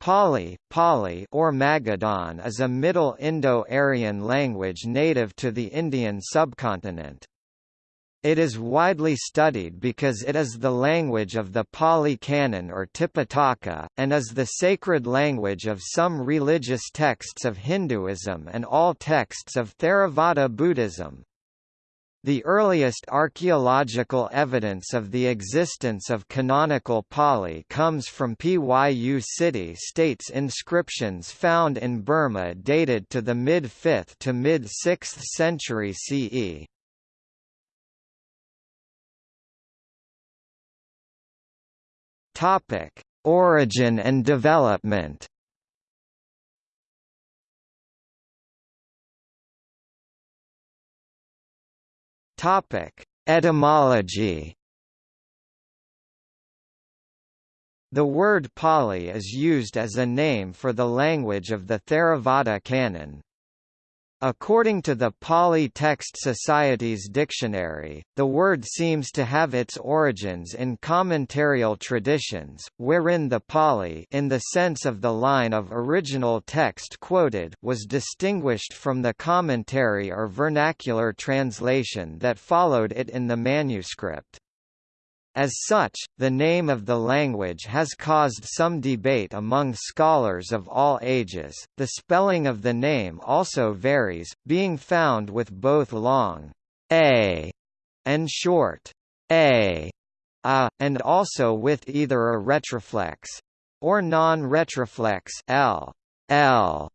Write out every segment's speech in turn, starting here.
Pali, Pali or Magadhan is a Middle Indo-Aryan language native to the Indian subcontinent. It is widely studied because it is the language of the Pali Canon or Tipitaka, and is the sacred language of some religious texts of Hinduism and all texts of Theravada Buddhism. The earliest archaeological evidence of the existence of canonical Pali comes from Pyu city-states inscriptions found in Burma dated to the mid-5th to mid-6th century CE. Origin and development Topic: Etymology. The word Pali is used as a name for the language of the Theravada canon. According to the Pali Text Society's dictionary, the word seems to have its origins in commentarial traditions, wherein the Pali in the sense of the line of original text quoted was distinguished from the commentary or vernacular translation that followed it in the manuscript. As such, the name of the language has caused some debate among scholars of all ages. The spelling of the name also varies, being found with both long a and short a, a and also with either a retroflex or non-retroflex l, l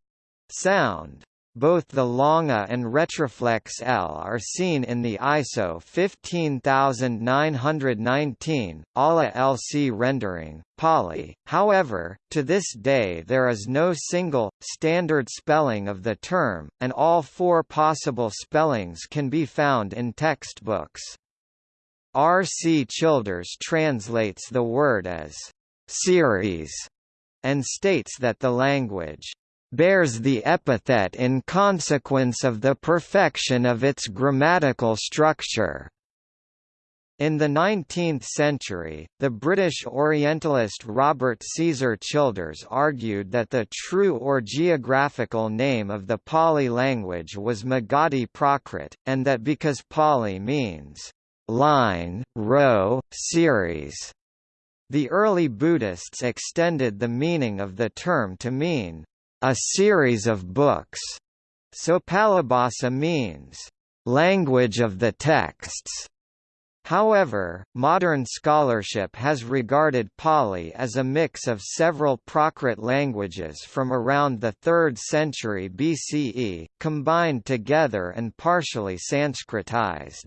sound. Both the longa and retroflex L are seen in the ISO 15919 ALA LC rendering, Pali. However, to this day there is no single, standard spelling of the term, and all four possible spellings can be found in textbooks. R. C. Childers translates the word as series and states that the language bears the epithet in consequence of the perfection of its grammatical structure. In the 19th century, the British Orientalist Robert Caesar Childers argued that the true or geographical name of the Pali language was Magadhi Prakrit, and that because Pali means line, row, series, the early Buddhists extended the meaning of the term to mean a series of books. So Palibhasa means, language of the texts. However, modern scholarship has regarded Pali as a mix of several Prakrit languages from around the 3rd century BCE, combined together and partially Sanskritized.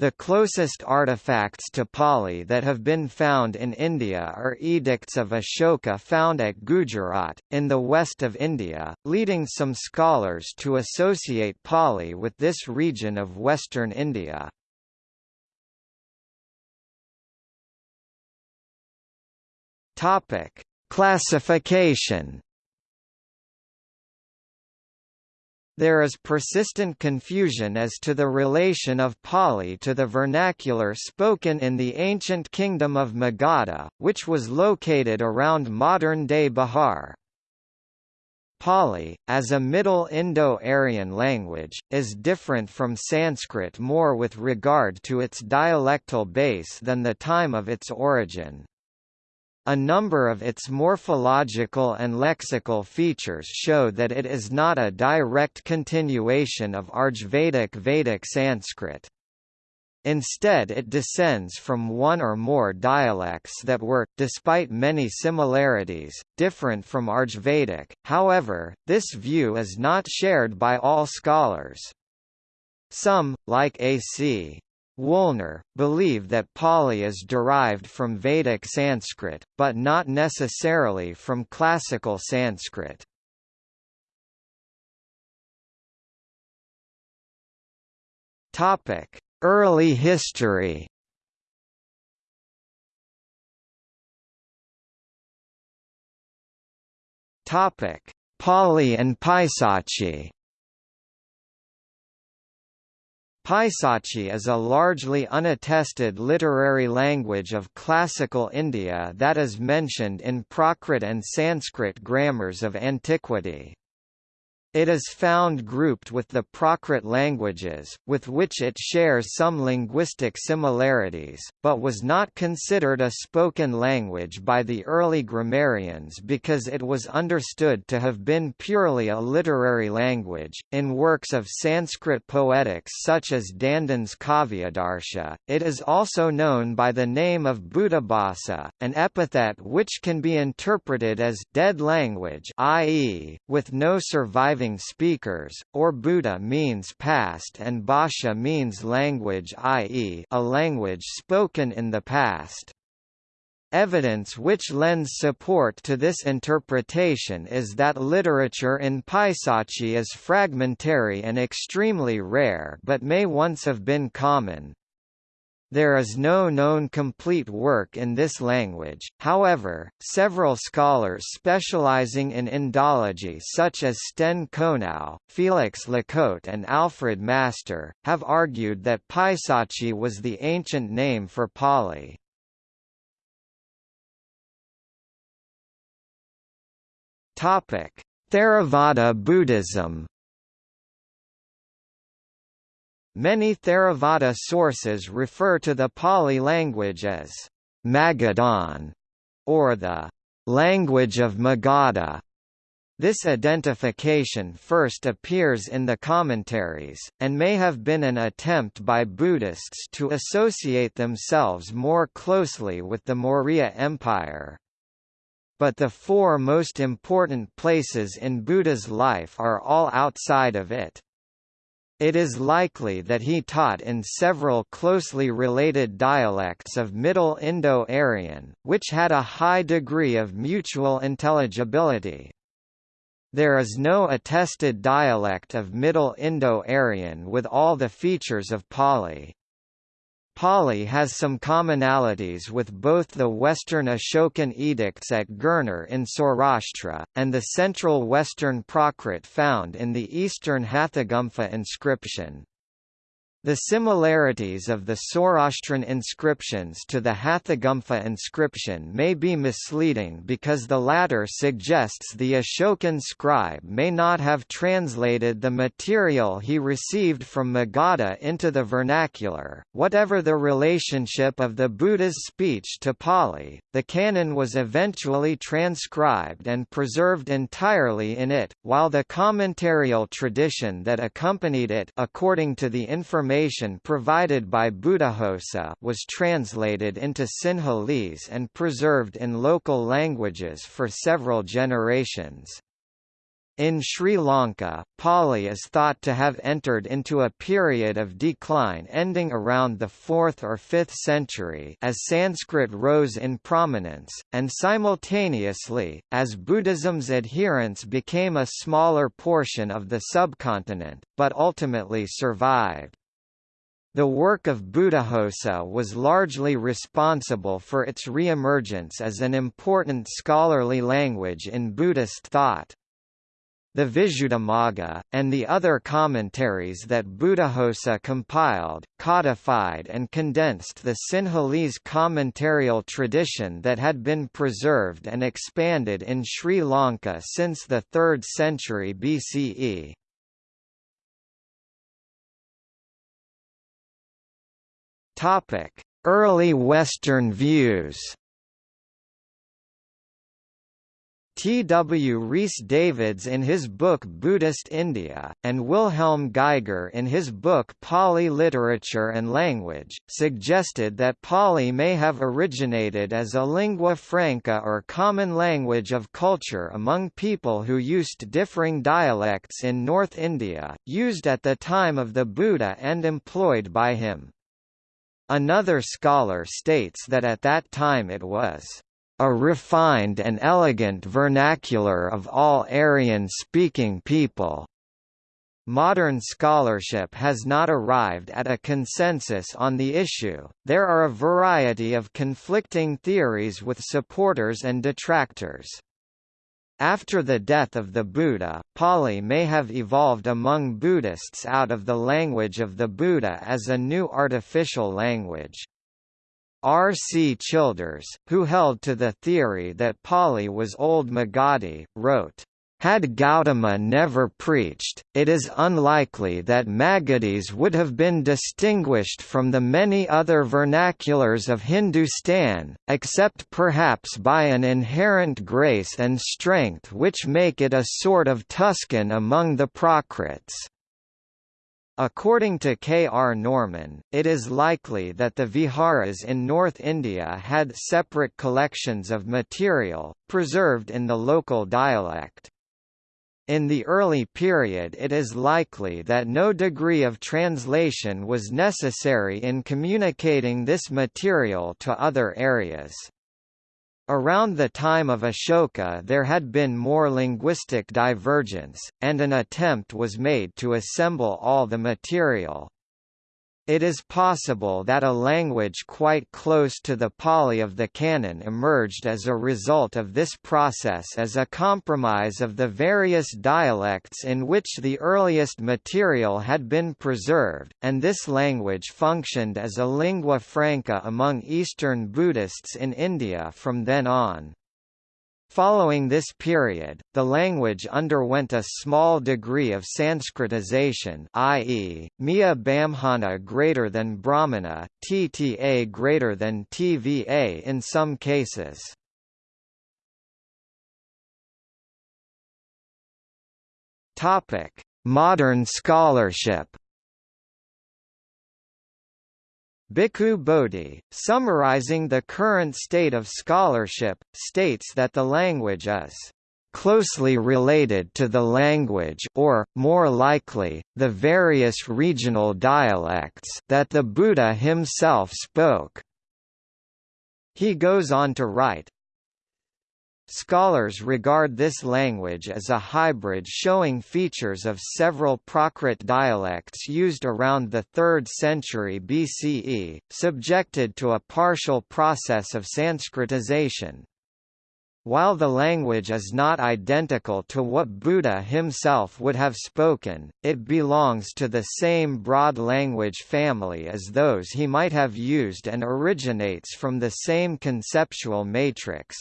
The closest artifacts to Pali that have been found in India are edicts of Ashoka found at Gujarat, in the west of India, leading some scholars to associate Pali with this region of western India. Classification There is persistent confusion as to the relation of Pali to the vernacular spoken in the ancient kingdom of Magadha, which was located around modern-day Bihar. Pali, as a Middle Indo-Aryan language, is different from Sanskrit more with regard to its dialectal base than the time of its origin. A number of its morphological and lexical features show that it is not a direct continuation of Rigvedic Vedic Sanskrit. Instead it descends from one or more dialects that were, despite many similarities, different from Rigvedic, however, this view is not shared by all scholars. Some, like A.C. Woolner, believe that Pali is derived from Vedic Sanskrit, but not necessarily from classical Sanskrit. Early history Pali and Paisachi Paisachi is a largely unattested literary language of classical India that is mentioned in Prakrit and Sanskrit grammars of antiquity. It is found grouped with the Prakrit languages, with which it shares some linguistic similarities, but was not considered a spoken language by the early grammarians because it was understood to have been purely a literary language. In works of Sanskrit poetics such as Dandin's Kavyadarsha, it is also known by the name of Bhutabhasa, an epithet which can be interpreted as dead language, i.e., with no surviving surviving speakers, or Bhuta means past and Bhasha means language i.e. a language spoken in the past. Evidence which lends support to this interpretation is that literature in Paisachi is fragmentary and extremely rare but may once have been common. There is no known complete work in this language, however, several scholars specializing in Indology such as Sten Konow, Felix Lacôte and Alfred Master, have argued that Paisachi was the ancient name for Pali. Theravada Buddhism Many Theravada sources refer to the Pali language as Magadhan, or the language of Magadha. This identification first appears in the commentaries, and may have been an attempt by Buddhists to associate themselves more closely with the Maurya Empire. But the four most important places in Buddha's life are all outside of it. It is likely that he taught in several closely related dialects of Middle Indo-Aryan, which had a high degree of mutual intelligibility. There is no attested dialect of Middle Indo-Aryan with all the features of Pali. Pali has some commonalities with both the Western Ashokan edicts at Girnar in Saurashtra, and the central Western Prakrit found in the Eastern Hathigumpha inscription. The similarities of the Saurashtran inscriptions to the Hathigumpha inscription may be misleading because the latter suggests the Ashokan scribe may not have translated the material he received from Magadha into the vernacular. Whatever the relationship of the Buddha's speech to Pali, the canon was eventually transcribed and preserved entirely in it, while the commentarial tradition that accompanied it according to the information provided by Buddhaghosa was translated into Sinhalese and preserved in local languages for several generations. In Sri Lanka, Pali is thought to have entered into a period of decline ending around the 4th or 5th century as Sanskrit rose in prominence, and simultaneously, as Buddhism's adherents became a smaller portion of the subcontinent, but ultimately survived. The work of Buddhaghosa was largely responsible for its re-emergence as an important scholarly language in Buddhist thought. The Visuddhimagga, and the other commentaries that Buddhaghosa compiled, codified and condensed the Sinhalese commentarial tradition that had been preserved and expanded in Sri Lanka since the 3rd century BCE. Topic: Early Western views. T. W. Rhys Davids in his book Buddhist India, and Wilhelm Geiger in his book Pali Literature and Language, suggested that Pali may have originated as a lingua franca or common language of culture among people who used differing dialects in North India, used at the time of the Buddha and employed by him. Another scholar states that at that time it was a refined and elegant vernacular of all Aryan-speaking people. Modern scholarship has not arrived at a consensus on the issue, there are a variety of conflicting theories with supporters and detractors. After the death of the Buddha, Pali may have evolved among Buddhists out of the language of the Buddha as a new artificial language. R. C. Childers, who held to the theory that Pali was Old Magadhi, wrote, had Gautama never preached, it is unlikely that Magadhis would have been distinguished from the many other vernaculars of Hindustan, except perhaps by an inherent grace and strength which make it a sort of Tuscan among the Prakrits. According to K. R. Norman, it is likely that the viharas in North India had separate collections of material, preserved in the local dialect. In the early period it is likely that no degree of translation was necessary in communicating this material to other areas. Around the time of Ashoka there had been more linguistic divergence, and an attempt was made to assemble all the material. It is possible that a language quite close to the Pali of the canon emerged as a result of this process as a compromise of the various dialects in which the earliest material had been preserved, and this language functioned as a lingua franca among Eastern Buddhists in India from then on. Following this period, the language underwent a small degree of Sanskritization i.e., Mia Bamhana greater than Brahmana, TTA greater than TVA in some cases. Modern scholarship Bhikkhu Bodhi, summarizing the current state of scholarship, states that the language is closely related to the language or, more likely, the various regional dialects that the Buddha himself spoke. He goes on to write, Scholars regard this language as a hybrid showing features of several Prakrit dialects used around the 3rd century BCE, subjected to a partial process of Sanskritization. While the language is not identical to what Buddha himself would have spoken, it belongs to the same broad language family as those he might have used and originates from the same conceptual matrix.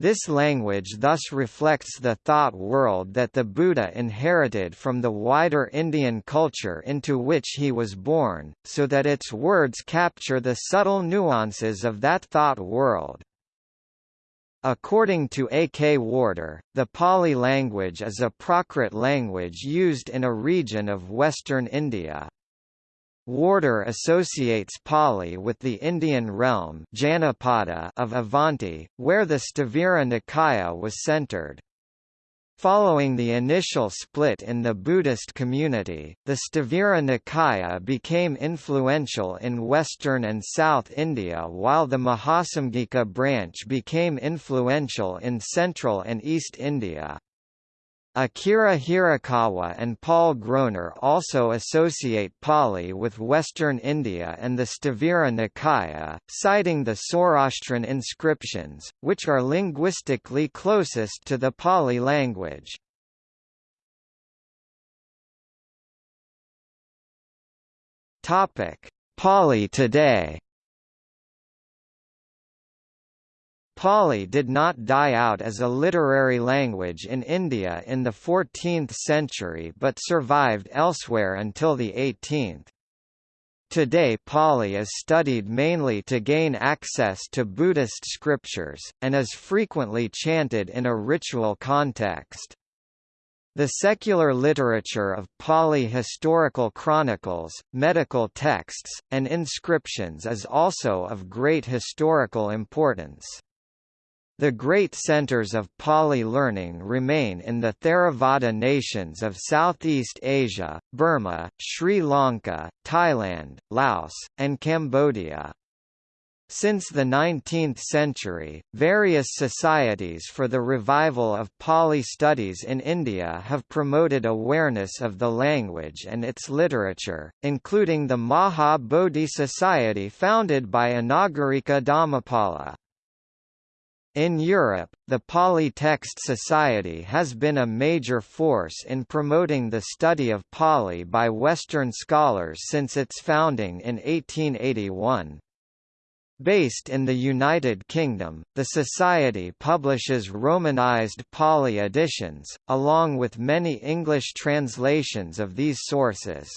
This language thus reflects the thought world that the Buddha inherited from the wider Indian culture into which he was born, so that its words capture the subtle nuances of that thought world. According to A. K. Warder, the Pali language is a Prakrit language used in a region of western India. Warder associates Pali with the Indian realm Janapada of Avanti, where the Sthavira Nikaya was centered. Following the initial split in the Buddhist community, the Sthavira Nikaya became influential in western and south India while the Mahasamgika branch became influential in central and east India. Akira Hirakawa and Paul Groner also associate Pali with Western India and the Sthavira Nikaya, citing the Saurashtran inscriptions, which are linguistically closest to the Pali language. Pali today Pali did not die out as a literary language in India in the 14th century but survived elsewhere until the 18th. Today Pali is studied mainly to gain access to Buddhist scriptures, and is frequently chanted in a ritual context. The secular literature of Pali historical chronicles, medical texts, and inscriptions is also of great historical importance. The great centers of Pali learning remain in the Theravada nations of Southeast Asia, Burma, Sri Lanka, Thailand, Laos, and Cambodia. Since the 19th century, various societies for the revival of Pali studies in India have promoted awareness of the language and its literature, including the Maha Bodhi Society founded by Anagarika Dharmapala. In Europe, the Pali Text Society has been a major force in promoting the study of Pali by Western scholars since its founding in 1881. Based in the United Kingdom, the Society publishes Romanized Pali editions, along with many English translations of these sources.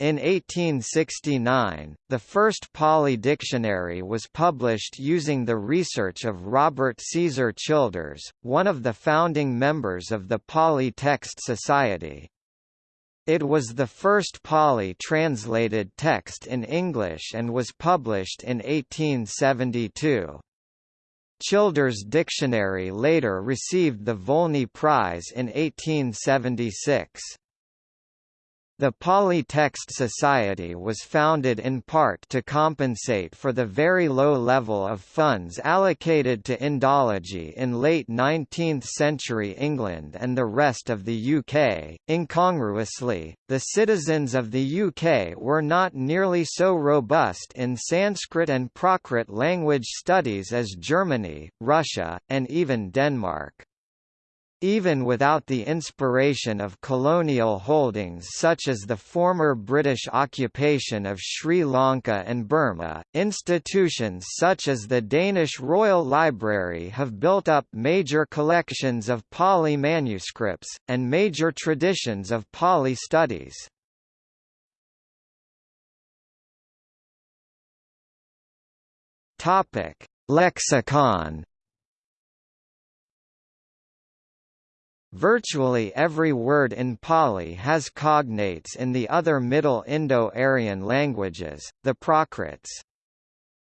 In 1869, the first Pali dictionary was published using the research of Robert Caesar Childers, one of the founding members of the Pali Text Society. It was the first Pali translated text in English and was published in 1872. Childers' dictionary later received the Volney Prize in 1876. The Pali Text Society was founded in part to compensate for the very low level of funds allocated to Indology in late 19th-century England and the rest of the UK. Incongruously, the citizens of the UK were not nearly so robust in Sanskrit and Prakrit language studies as Germany, Russia, and even Denmark. Even without the inspiration of colonial holdings such as the former British occupation of Sri Lanka and Burma, institutions such as the Danish Royal Library have built up major collections of Pali manuscripts, and major traditions of Pali studies. Lexicon Virtually every word in Pali has cognates in the other Middle Indo-Aryan languages, the Prakrits.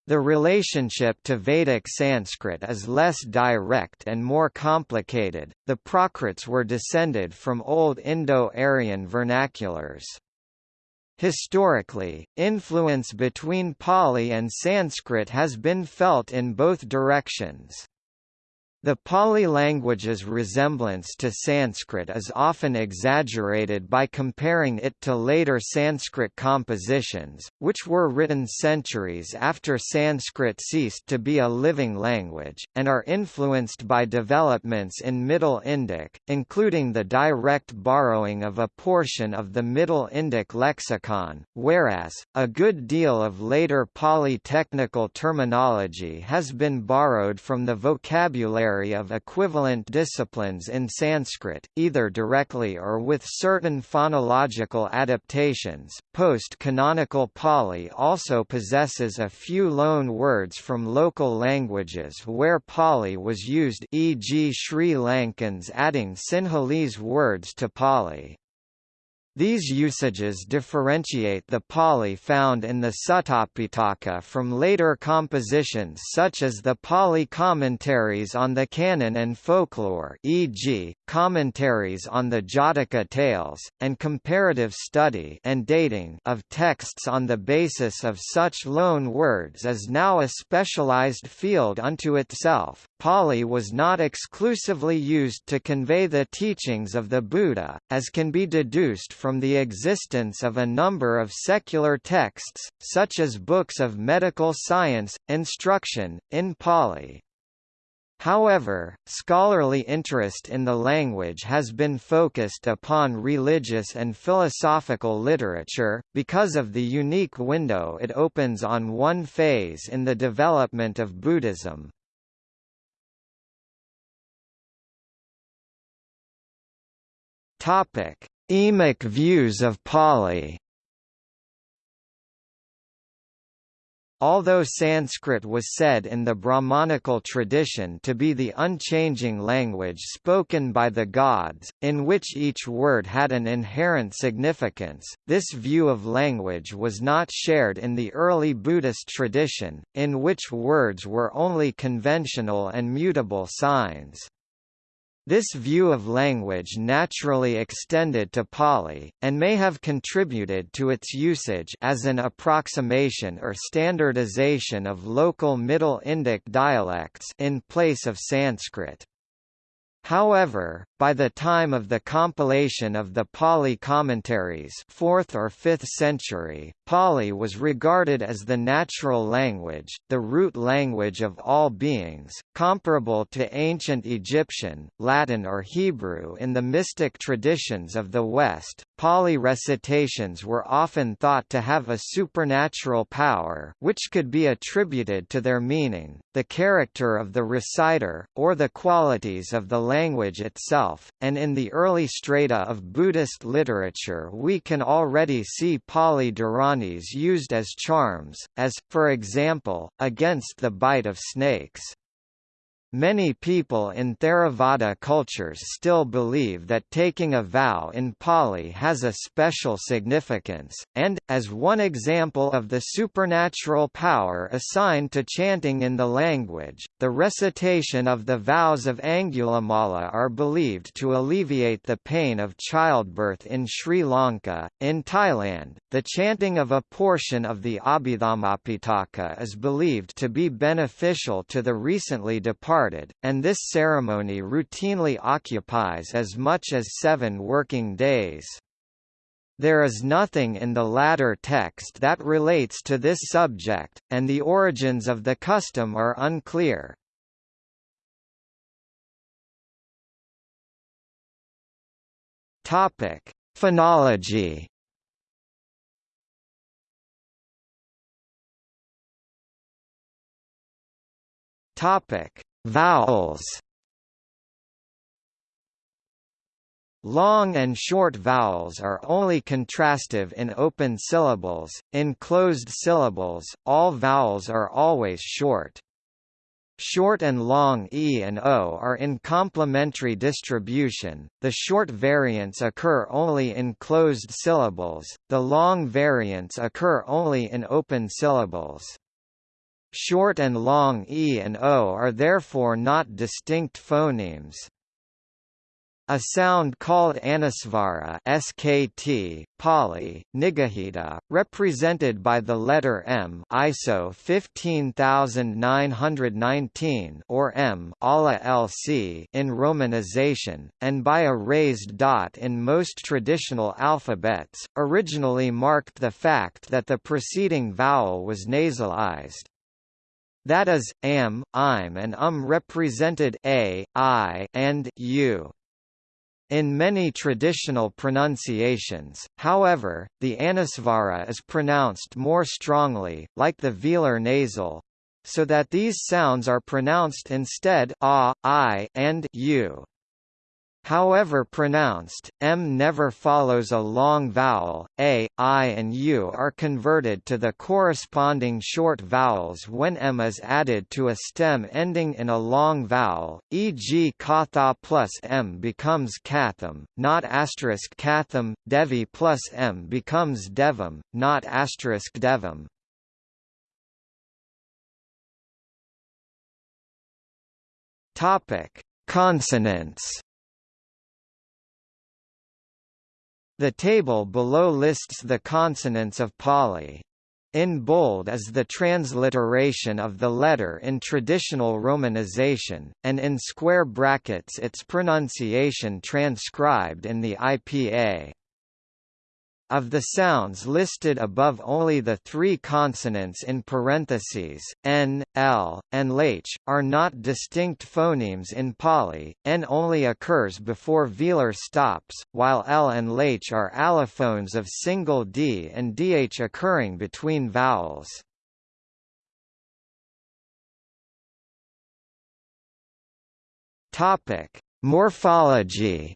The relationship to Vedic Sanskrit is less direct and more complicated. The Prakrits were descended from Old Indo-Aryan vernaculars. Historically, influence between Pali and Sanskrit has been felt in both directions. The Pali language's resemblance to Sanskrit is often exaggerated by comparing it to later Sanskrit compositions, which were written centuries after Sanskrit ceased to be a living language, and are influenced by developments in Middle Indic, including the direct borrowing of a portion of the Middle Indic lexicon, whereas, a good deal of later Pali technical terminology has been borrowed from the vocabulary of equivalent disciplines in Sanskrit, either directly or with certain phonological adaptations. Post-canonical Pali also possesses a few loan words from local languages where Pali was used e.g. Sri Lankans adding Sinhalese words to Pali. These usages differentiate the Pali found in the Suttapitaka from later compositions such as the Pali commentaries on the canon and folklore e.g., commentaries on the Jataka tales, and comparative study and dating of texts on the basis of such loan words is now a specialized field unto itself. Pali was not exclusively used to convey the teachings of the Buddha, as can be deduced from the existence of a number of secular texts, such as books of medical science, instruction, in Pali. However, scholarly interest in the language has been focused upon religious and philosophical literature, because of the unique window it opens on one phase in the development of Buddhism. Emic views of Pali. Although Sanskrit was said in the Brahmanical tradition to be the unchanging language spoken by the gods, in which each word had an inherent significance, this view of language was not shared in the early Buddhist tradition, in which words were only conventional and mutable signs. This view of language naturally extended to Pali, and may have contributed to its usage as an approximation or standardization of local Middle Indic dialects in place of Sanskrit. However, By the time of the compilation of the Pali commentaries 4th or 5th century, Pali was regarded as the natural language, the root language of all beings, comparable to ancient Egyptian, Latin or Hebrew in the mystic traditions of the West. Pali recitations were often thought to have a supernatural power which could be attributed to their meaning, the character of the reciter, or the qualities of the language itself, and in the early strata of Buddhist literature we can already see Pali Dharanis used as charms, as, for example, against the bite of snakes. Many people in Theravada cultures still believe that taking a vow in Pali has a special significance, and, as one example of the supernatural power assigned to chanting in the language, the recitation of the vows of Angulimala are believed to alleviate the pain of childbirth in Sri Lanka. In Thailand, the chanting of a portion of the Abhidhammapitaka is believed to be beneficial to the recently departed started, and this ceremony routinely occupies as much as seven working days. There is nothing in the latter text that relates to this subject, and the origins of the custom are unclear. Topic: Phonology. Topic: Vowels Long and short vowels are only contrastive in open syllables, in closed syllables, all vowels are always short. Short and long e and o are in complementary distribution, the short variants occur only in closed syllables, the long variants occur only in open syllables. Short and long e and o are therefore not distinct phonemes. A sound called anusvara SKT, Pali, Nigahita, represented by the letter M ISO 15919 or M ALA LC in romanization, and by a raised dot in most traditional alphabets, originally marked the fact that the preceding vowel was nasalized. That is, am, I'm and um represented a, i, and u. In many traditional pronunciations, however, the anusvara is pronounced more strongly, like the velar nasal, so that these sounds are pronounced instead a, i, and u. However pronounced, m never follows a long vowel, a, i and u are converted to the corresponding short vowels when m is added to a stem ending in a long vowel, e.g. katha plus m becomes katham, not asterisk katham, devi plus m becomes devam, not asterisk devam. Consonants The table below lists the consonants of Pali. In bold is the transliteration of the letter in traditional romanization, and in square brackets its pronunciation transcribed in the IPA. Of the sounds listed above only the three consonants in parentheses, n, l, and lh, are not distinct phonemes in Pali, n only occurs before velar stops, while l and lh are allophones of single d and dh occurring between vowels. Morphology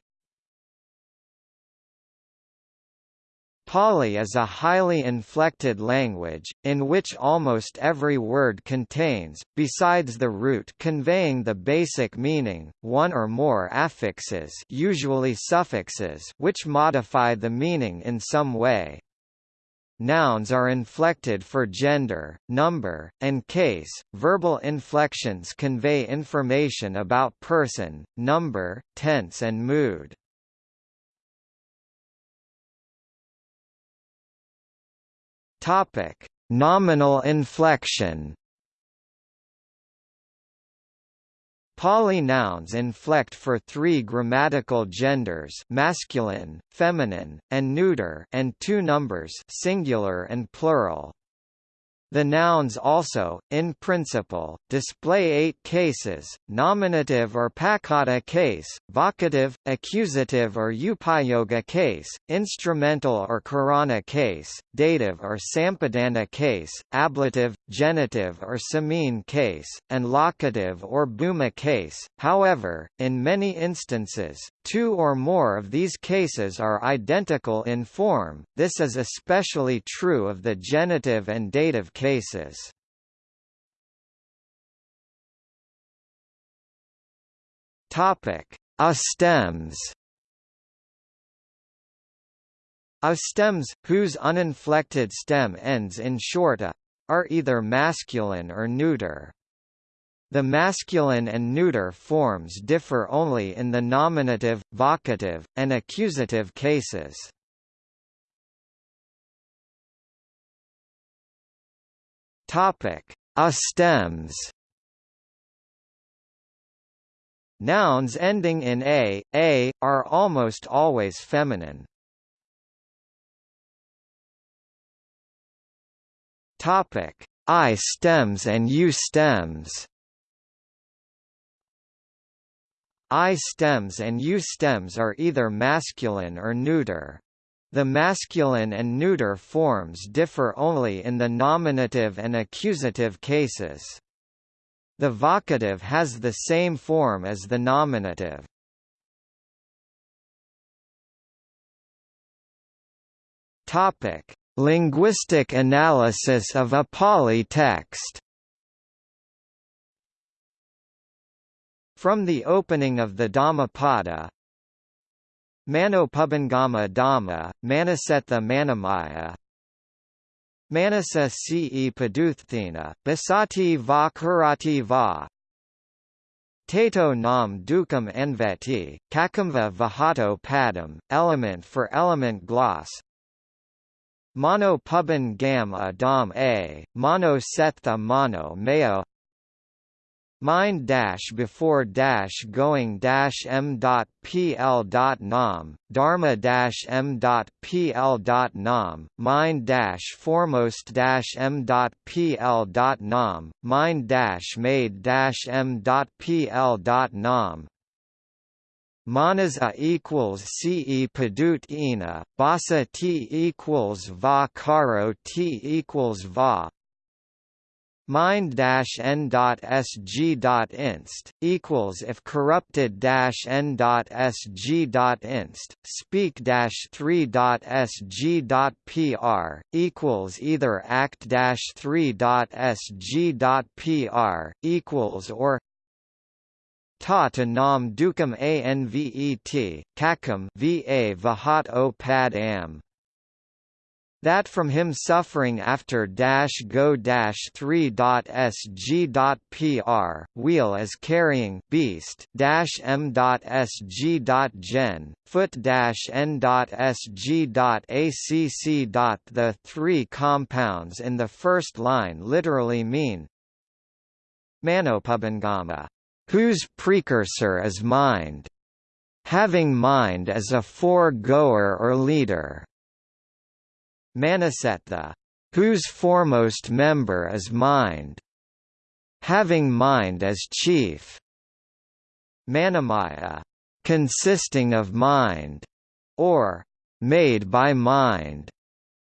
Pali is a highly inflected language, in which almost every word contains, besides the root conveying the basic meaning, one or more affixes usually suffixes which modify the meaning in some way. Nouns are inflected for gender, number, and case. Verbal inflections convey information about person, number, tense and mood. Topic: Nominal inflection. Pali nouns inflect for three grammatical genders masculine, feminine, and neuter and two numbers singular and plural. The nouns also, in principle, display eight cases, nominative or paccatta case, vocative, accusative or upayoga case, instrumental or karana case, dative or sampadana case, ablative, genitive or samine case, and locative or bhumma case. However, in many instances, two or more of these cases are identical in form, this is especially true of the genitive and dative cases cases. Topic: Astems. Astems, whose uninflected stem ends in short a, are either masculine or neuter. The masculine and neuter forms differ only in the nominative, vocative, and accusative cases. Topic: Astems. Nouns ending in a, a, are almost always feminine. Topic: I stems and U stems. I stems and U stems are either masculine or neuter. The masculine and neuter forms differ only in the nominative and accusative cases. The vocative has the same form as the nominative. Topic: Linguistic analysis of a Pali text. From the opening of the Dhammapada, Manopubangama Dhamma, Manasetha Manamaya. Manasa ce Paduththina, Basati va Kurati va. Tato nam dukam enveti, kakamva vahato padam, element for element gloss. Mono puban gam a dam a, mono setha mind dash before dash going dash m dot pl dot nom dharma dash m dot pl dot nom mind dash foremost dash m dot pl dot nom mind dash made dash m dot pl dot nom. Manasa equals ce padut ina, basa t equals va caro t equals va mind-n.sg.inst equals if corrupted-n.sg.inst speak-3.sg.pr equals either act-3.sg.pr equals or ta to nam dukam anvet kakam va vahat o pad am that from him suffering after dash go dash 3 dot sg dot pr wheel as carrying beast dash m dot sg dot gen foot dash n dot sg dot acc dot the three compounds in the first line literally mean manopubangama whose precursor is mind having mind as a foregoer or leader Manasetha, whose foremost member is mind, having mind as chief. Manamaya, consisting of mind, or made by mind.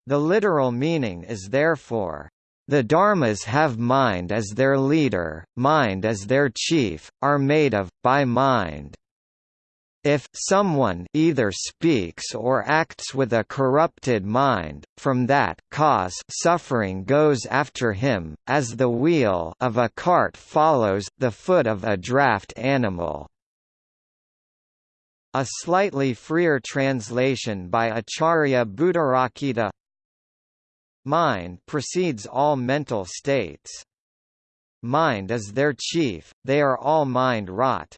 The literal meaning is therefore, the dharmas have mind as their leader, mind as their chief, are made of, by mind. If someone either speaks or acts with a corrupted mind, from that cause suffering goes after him, as the wheel of a cart follows the foot of a draft animal. A slightly freer translation by Acharya Buddharakkhita Mind precedes all mental states. Mind is their chief, they are all mind-wrought.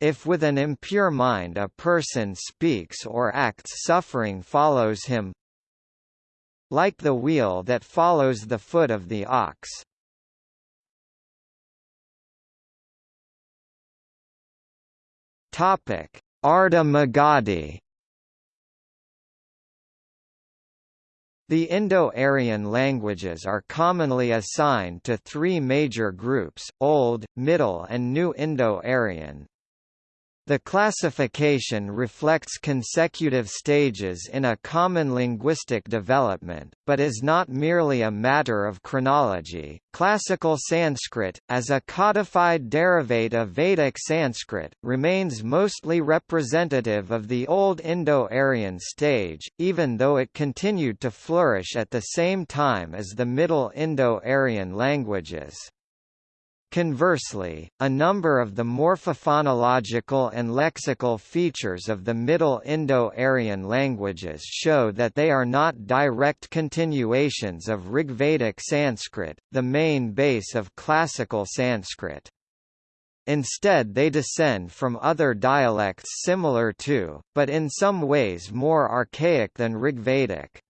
If with an impure mind a person speaks or acts suffering follows him like the wheel that follows the foot of the ox. Ardha Magadhi The Indo-Aryan languages are commonly assigned to three major groups, Old, Middle and New Indo-Aryan. The classification reflects consecutive stages in a common linguistic development, but is not merely a matter of chronology. Classical Sanskrit, as a codified derivate of Vedic Sanskrit, remains mostly representative of the Old Indo-Aryan stage, even though it continued to flourish at the same time as the Middle Indo-Aryan languages. Conversely, a number of the morphophonological and lexical features of the Middle Indo-Aryan languages show that they are not direct continuations of Rigvedic Sanskrit, the main base of classical Sanskrit. Instead they descend from other dialects similar to, but in some ways more archaic than Rigvedic.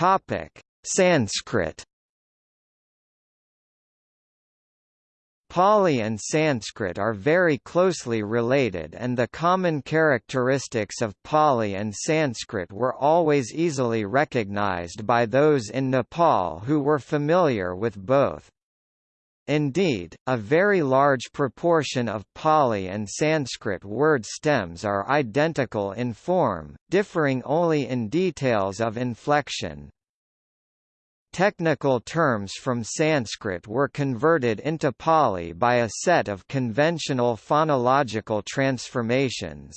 Topic: Sanskrit. Pali and Sanskrit are very closely related and the common characteristics of Pali and Sanskrit were always easily recognized by those in Nepal who were familiar with both. Indeed, a very large proportion of Pali and Sanskrit word stems are identical in form, differing only in details of inflection. Technical terms from Sanskrit were converted into Pali by a set of conventional phonological transformations.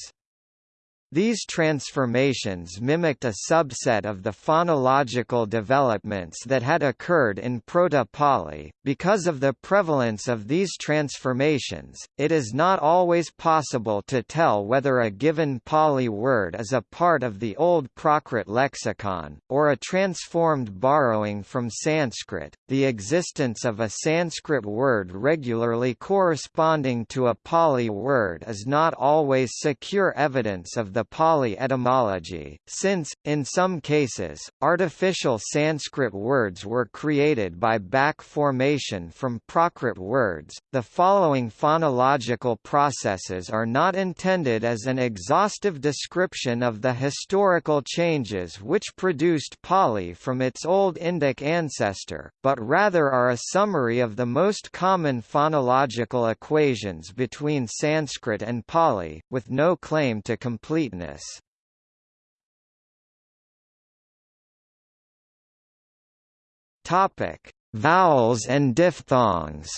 These transformations mimicked a subset of the phonological developments that had occurred in Proto-Pali. Because of the prevalence of these transformations, it is not always possible to tell whether a given Pali word is a part of the Old Prakrit lexicon, or a transformed borrowing from Sanskrit. The existence of a Sanskrit word regularly corresponding to a Pali word is not always secure evidence of the Pali etymology, since, in some cases, artificial Sanskrit words were created by back formation from Prakrit words. The following phonological processes are not intended as an exhaustive description of the historical changes which produced Pali from its Old Indic ancestor, but rather are a summary of the most common phonological equations between Sanskrit and Pali, with no claim to complete completeness. Topic: Vowels and diphthongs.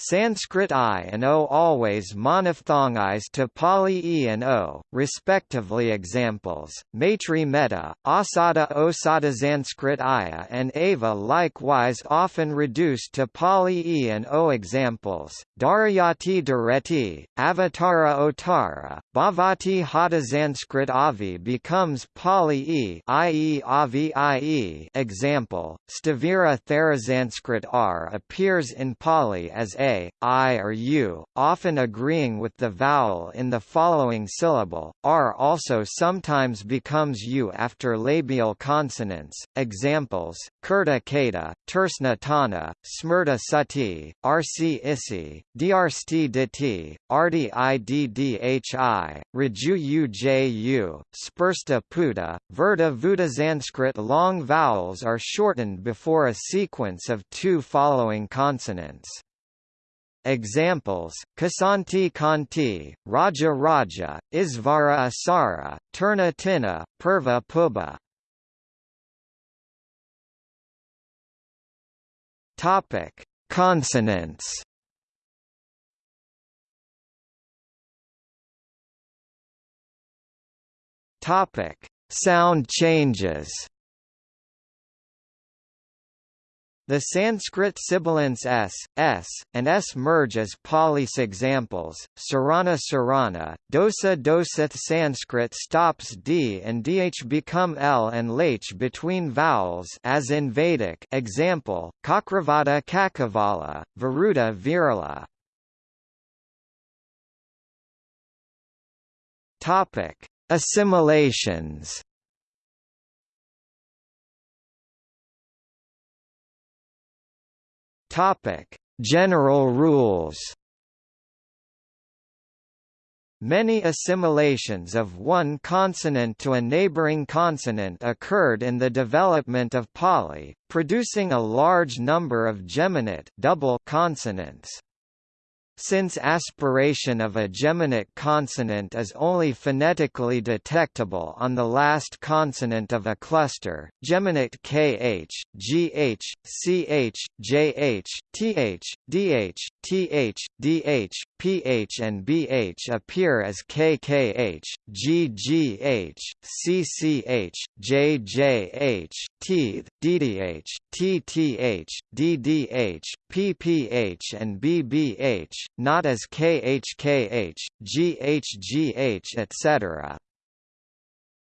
Sanskrit I and O always monophthongized to Pali E and O, respectively. Examples: Maitri Metta, Asada Osada Sanskrit Aya and Ava likewise often reduced to Pali E and O. Examples: Darayati Dareti, Avatara Otara, Bhavati Hata Sanskrit Avi becomes Pali E, i.e. Avi i.e. Example: Stavira Thera Sanskrit R appears in Pali as A a, I or U, often agreeing with the vowel in the following syllable. R also sometimes becomes U after labial consonants. Examples: Kurta Kata, Tersna Tana, Smrta Sati, Rc Isi, Drsti Diti, Arti Iddhi, Raju Uju, Spursta Puta, Verta Vuta Sanskrit long vowels are shortened before a sequence of two following consonants. Examples: Kasanti Kanti, Raja Raja, Isvara Asara, Turna Tina, Purva Puba. Topic: Consonants. Topic: Sound changes. The Sanskrit sibilants s, s, and s merge as Pali's examples. Sarana Sarana, Dosa Dosith Sanskrit stops d and dh become l and lh between vowels as in Vedic. Example: Kakravada Kakavala, Varuda Virala. Assimilations. Topic: General rules. Many assimilations of one consonant to a neighboring consonant occurred in the development of Pali, producing a large number of geminate double consonants. Since aspiration of a geminate consonant is only phonetically detectable on the last consonant of a cluster, geminate kh, gh, ch, jh, th, dh, th, dh, ph and bh appear as kkh, ggh, cch, jjh, teeth, ddh, tth, ddh, pph and bbh, not as khkh, ghgh etc.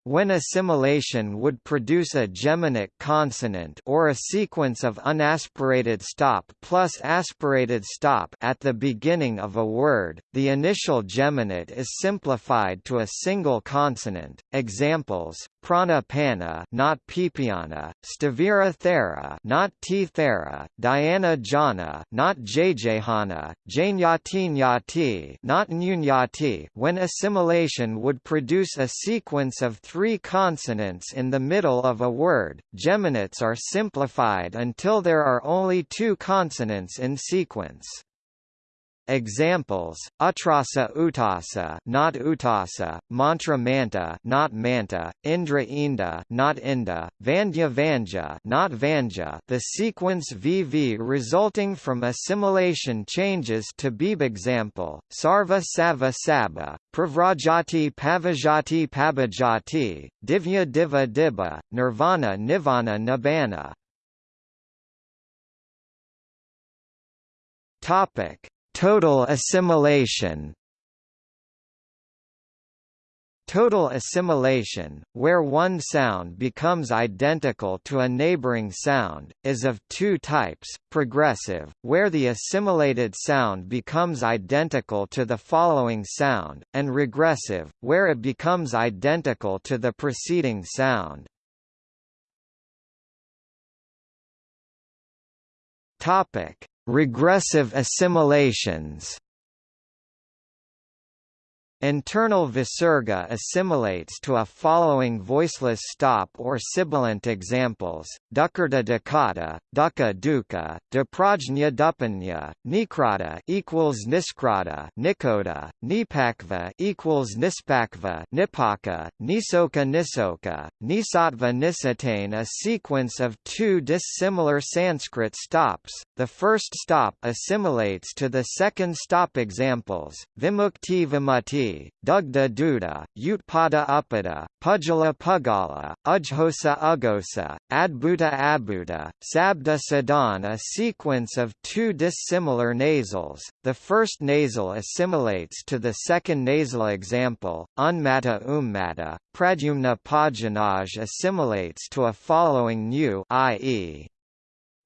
When assimilation would produce a geminate consonant or a sequence of unaspirated stop plus aspirated stop at the beginning of a word, the initial geminate is simplified to a single consonant. Examples: prana pana, not pipiana; stavira thera, not t thera; diana jana, not jjhana; janyati nyati, not nyati. When assimilation would produce a sequence of three consonants in the middle of a word, geminates are simplified until there are only two consonants in sequence. Examples: Utrasa Utasa, not Utasa; Mantra Manta, not Manta; Indra Inda, not Inda; Vandya Vanja, not Vanja. The sequence VV resulting from assimilation changes to Beeb example: Sarva Sava Saba, Pravrajati Pavajati Pabajati, Divya Diva Dibba, Nirvana Nivana Nibbana. Topic Total assimilation Total assimilation, where one sound becomes identical to a neighboring sound, is of two types, progressive, where the assimilated sound becomes identical to the following sound, and regressive, where it becomes identical to the preceding sound. Topic: Regressive assimilations Internal visarga assimilates to a following voiceless stop or sibilant examples: dukkata dukkata, dukkha dukkha, duprajna dupanya, nikrata equals niskrata, nikoda, nipakva equals nispakva, nipaka, nisoka nisoka, nisatva nisatane. A sequence of two dissimilar Sanskrit stops. The first stop assimilates to the second stop examples: vimukti Dugda Duda, Utpada Upada, Pujala Pugala, Ujhosa Ugosa, Adbhuta Abhuta, Sabda Sadan a sequence of two dissimilar nasals, the first nasal assimilates to the second nasal example, Unmata Ummata, Pradyumna Pajanaj assimilates to a following new i.e.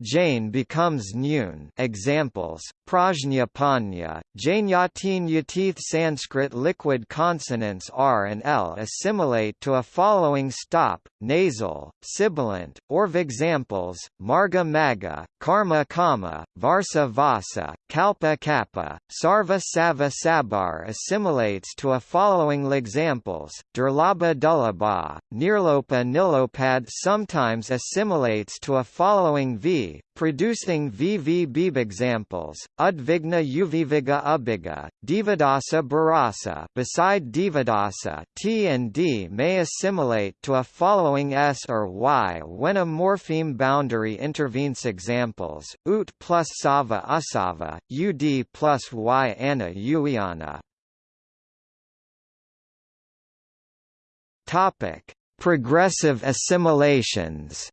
Jain becomes Nyun. Examples, Prajna Panya, Jainyatin Yatith Sanskrit liquid consonants R and L assimilate to a following stop, nasal, sibilant, or examples, Marga Maga, Karma Kama, Varsa Vasa, Kalpa Kappa, Sarva Sava Sabar assimilates to a following examples, Durlaba Dullaba, Nirlopa Nilopad sometimes assimilates to a following V producing VV examples, Udvigna Uviviga Ubiga, Divadasa Barasa beside Divadasa T and D may assimilate to a following S or Y when a morpheme boundary intervenes examples, Ut plus Sava Usava, UD plus Y Anna Uiana. Topic: Progressive assimilations.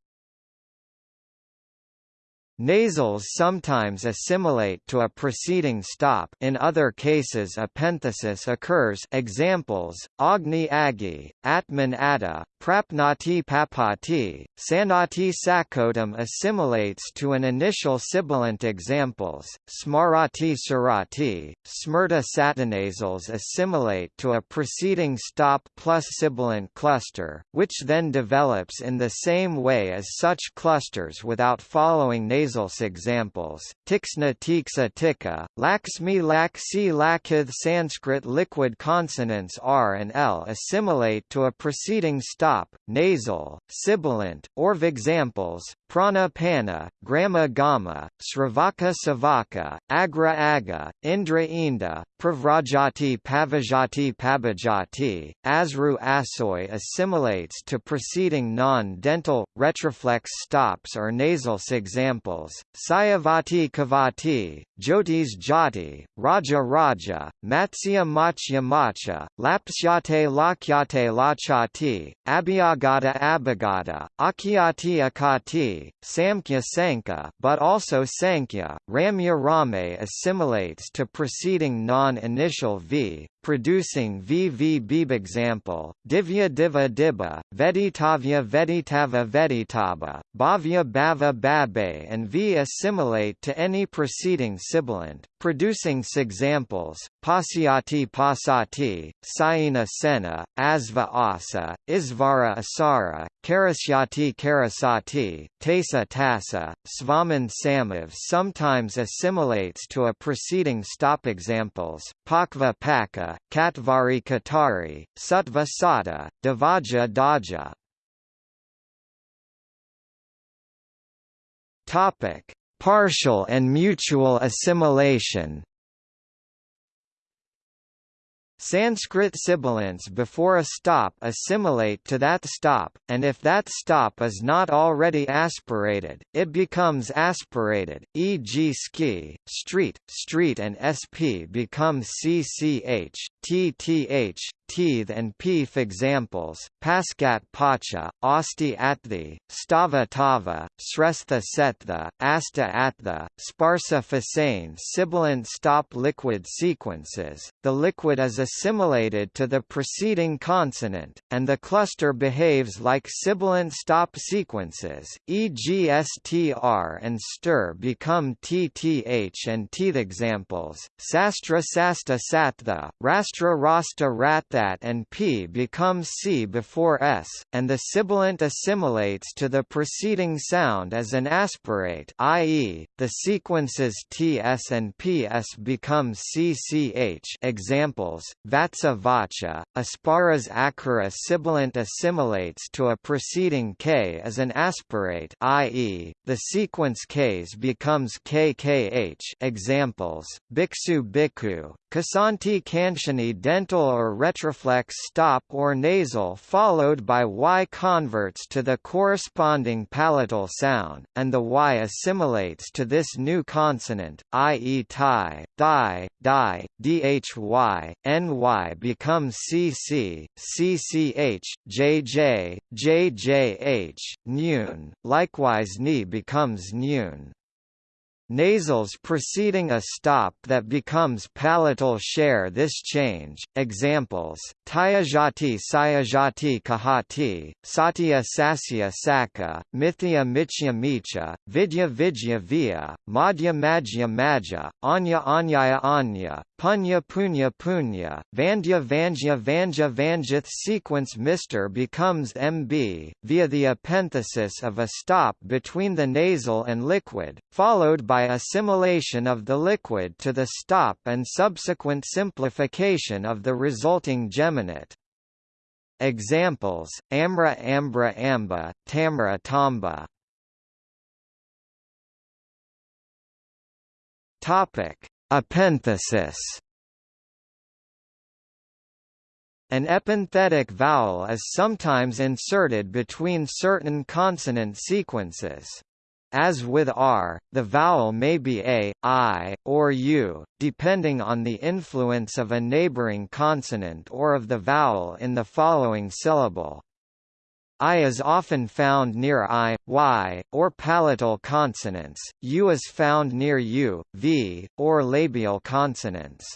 Nasals sometimes assimilate to a preceding stop. In other cases a penthesis occurs. Examples, Agni Agi, Atman Atta, Prapnati papati, Sanati sakotam assimilates to an initial sibilant examples, Smarati surati, Smrta satinasals assimilate to a preceding stop plus sibilant cluster, which then develops in the same way as such clusters without following nasal examples, Tiksna tiksa tika, Laksmi laksi lakith Sanskrit liquid consonants R and L assimilate to a preceding stop stop, nasal, sibilant, or examples, prana pana, grama gamma, sravaka savaka, agra aga, indra inda, pravrajati pavajati pabajati, asru asoy assimilates to preceding non-dental, retroflex stops or nasal examples, sayavati kavati, jyotis jati, raja raja, matsya machya macha, lapsyate lakyate lachati, Abhyagata Abhagata, Akyati Akati, Samkhya Sankhya but also Sankhya, Ramya Rame assimilates to preceding non-initial v, producing VV example, Divya Diva Dibba, Veditavya Veditava Veditaba, Bhavya Bhava Babe and V assimilate to any preceding sibilant, producing examples, Pasyati Pasati, Sayina Sena, Asva Asa, Isvara Asara, Karasyati Karasati, Tasa Tasa, Svaman Samav sometimes assimilates to a preceding stop examples, Pakva Paka, Katvari Katari, Satva Sata, Davaja Daja. Topic: Partial and mutual assimilation. Sanskrit sibilants before a stop assimilate to that stop, and if that stop is not already aspirated, it becomes aspirated, e.g. ski, street, street and sp become cch, tth, teeth and peef examples, pascat pacha, asti athi, stava tava, srestha setha, asta atha, sparsa fasain sibilant stop liquid sequences, the liquid is assimilated to the preceding consonant, and the cluster behaves like sibilant stop sequences, e.g. str and stir become tth and teeth examples, sastra sasta satha, rastra rasta ratha that and p becomes c before s, and the sibilant assimilates to the preceding sound as an aspirate i.e., the sequences ts and ps become cch examples, vatsa vacha, asparas akara sibilant assimilates to a preceding k as an aspirate i.e., the sequence k's becomes kkh examples, biksu bhikkhu, kasanti kanchani dental or retroflex stop or nasal followed by Y converts to the corresponding palatal sound, and the Y assimilates to this new consonant, i.e. tie, di, di, dhy, ny becomes cc, cch, jj, jjh, nun, likewise ni becomes nun. Nasals preceding a stop that becomes palatal share this change. Examples: Tyajati Sayajati Kahati, Satya Sasya Saka, Mithya Michya Micha, Vidya Vidya Via, Madhya Madhya Madhya, Anya Anyaya Anya, Punya Punya Punya, Vandya Vanja Vanja Vanjith sequence Mr becomes MB, via the epenthesis of a stop between the nasal and liquid, followed by assimilation of the liquid to the stop and subsequent simplification of the resulting geminate. Examples, Amra Ambra Amba, Tamra Tamba Topic An epenthetic vowel is sometimes inserted between certain consonant sequences. As with r, the vowel may be a, i, or u, depending on the influence of a neighboring consonant or of the vowel in the following syllable. I is often found near I, Y, or palatal consonants, U is found near U, V, or labial consonants.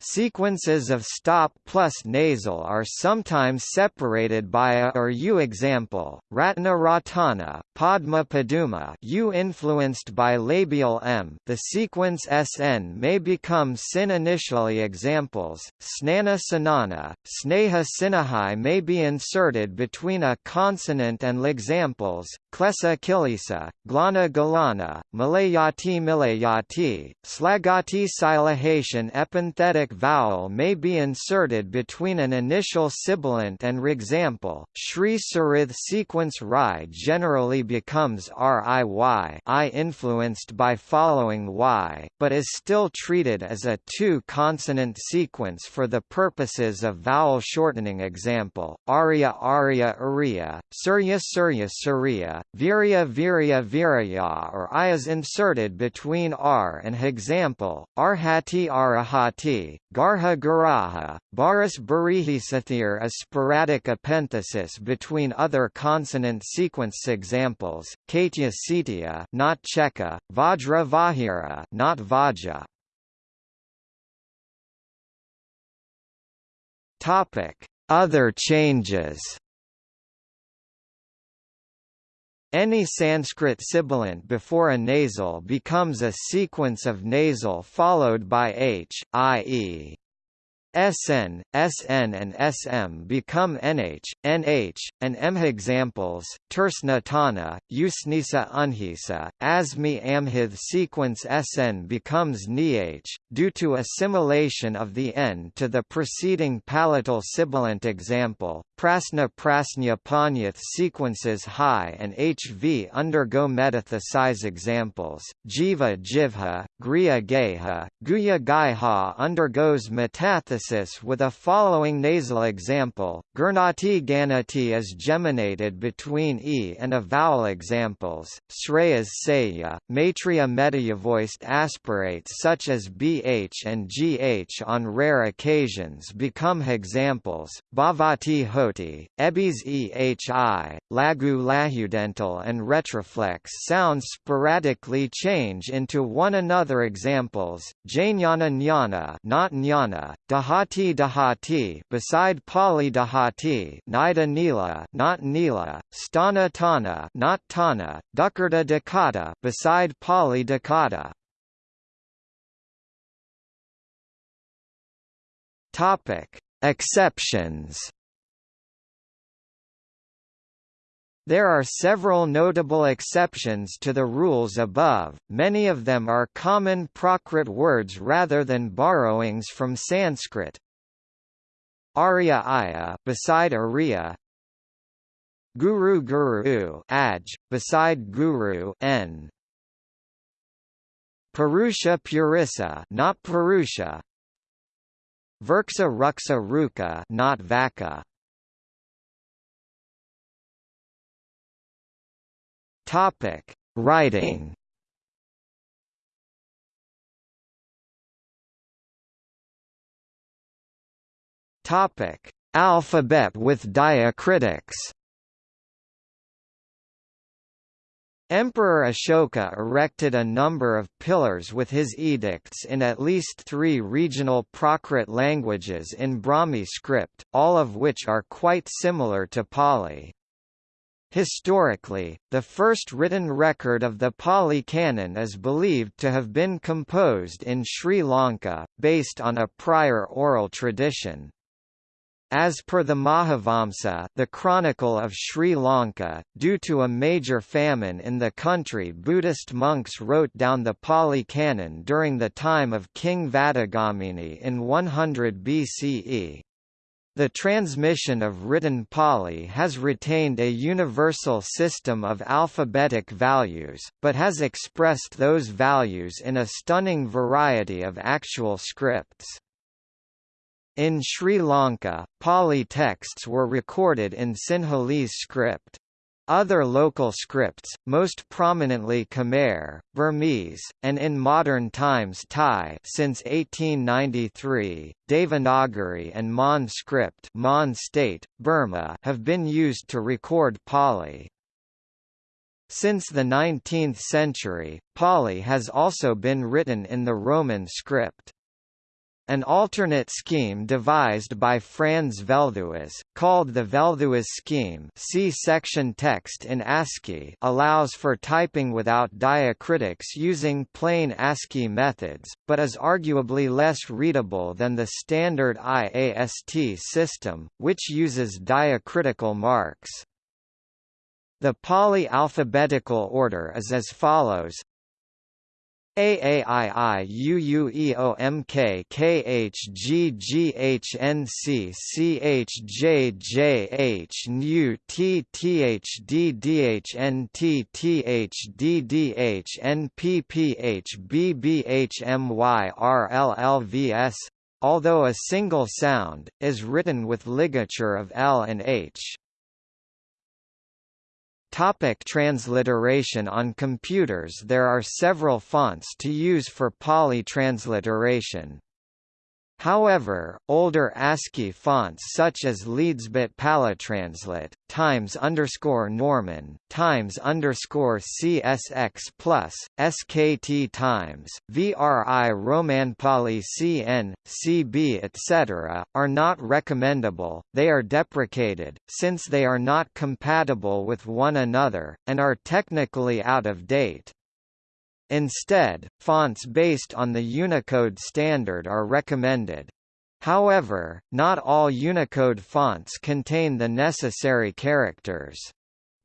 Sequences of stop plus nasal are sometimes separated by a or u example, Ratna Ratana, Padma Paduma u influenced by labial m. The sequence sn may become sin initially examples, Snana Sanana, Sneha Sinahai may be inserted between a consonant and examples, Klesa Kilisa, Glana Galana, Malayati Milayati, Slagati Silahation epenthetic vowel may be inserted between an initial sibilant and example. Shri Sarith sequence Ri generally becomes riy I influenced by following y, but is still treated as a two-consonant sequence for the purposes of vowel shortening example, Arya Arya Arya, Surya Surya Surya, Virya Virya Virya or I is inserted between r and example, Arhati Arahati, Garha Garaha, Baris Barihisathir is sporadic epenthesis between other consonant sequence examples, Katya Sitya not Cheka, Vajra Vahira not Vaja. Topic: Other changes. Any Sanskrit sibilant before a nasal becomes a sequence of nasal followed by h, i.e. SN, SN and SM become NH, NH, and M. Examples, Tersna Tana, Usnisa Unhisa, Asmi Amhith sequence SN becomes NIH, due to assimilation of the N to the preceding palatal sibilant example, Prasna Prasnya Panyath sequences high and HV undergo metathesize examples, Jiva Jivha, Griya Geha, Guya Gaiha undergoes metathesis with a following nasal example, Gurnati Ganati is geminated between e and a vowel examples, Shreyas Saya, Maitreya metayavoiced aspirates such as bh and gh on rare occasions become examples, Bhavati Hoti, Ebis ehi, Lagu lahudental and retroflex sounds sporadically change into one another examples, Jnana Jnana not Jnana, Dahati Dahati beside Pali Dahati Nida Nila not Nila, Stana Tana not Tana, Dukkata Dakata beside Pali Dakata. Topic: Exceptions. There are several notable exceptions to the rules above, many of them are common Prakrit words rather than borrowings from Sanskrit. Arya Aya beside Arya Guru Guru Aj, beside Guru N. Purusha Purissa not Purusha Virksa Ruksa Ruka not Vaka Topic: Writing. Topic: Alphabet with diacritics. Emperor Ashoka erected a number of pillars with his edicts in at least three regional Prakrit languages in Brahmi script, all of which are quite similar to Pali. Historically, the first written record of the Pali Canon is believed to have been composed in Sri Lanka, based on a prior oral tradition. As per the Mahavamsa the Chronicle of Sri Lanka, due to a major famine in the country Buddhist monks wrote down the Pali Canon during the time of King Vatagamini in 100 BCE. The transmission of written Pali has retained a universal system of alphabetic values, but has expressed those values in a stunning variety of actual scripts. In Sri Lanka, Pali texts were recorded in Sinhalese script. Other local scripts, most prominently Khmer, Burmese, and in modern times Thai since 1893, Devanagari and Mon script Mon state, Burma have been used to record Pali. Since the 19th century, Pali has also been written in the Roman script. An alternate scheme devised by Franz Velthuis, called the Velthuis scheme see section text in ASCII allows for typing without diacritics using plain ASCII methods, but is arguably less readable than the standard IAST system, which uses diacritical marks. The Pali alphabetical order is as follows AAIIUUMKKHGGHNCCHJJH NU TTHDDHNTTHDDHNPPHBBHMYRLLVS although a single sound, is written with ligature of L and H. Topic transliteration On computers there are several fonts to use for Pali transliteration. However, older ASCII fonts such as Leedsbit PaliTranslit, Times underscore Norman, Times underscore CSX plus, SKT Times, VRI Pali CN, CB etc., are not recommendable, they are deprecated, since they are not compatible with one another, and are technically out of date. Instead, fonts based on the Unicode standard are recommended. However, not all Unicode fonts contain the necessary characters.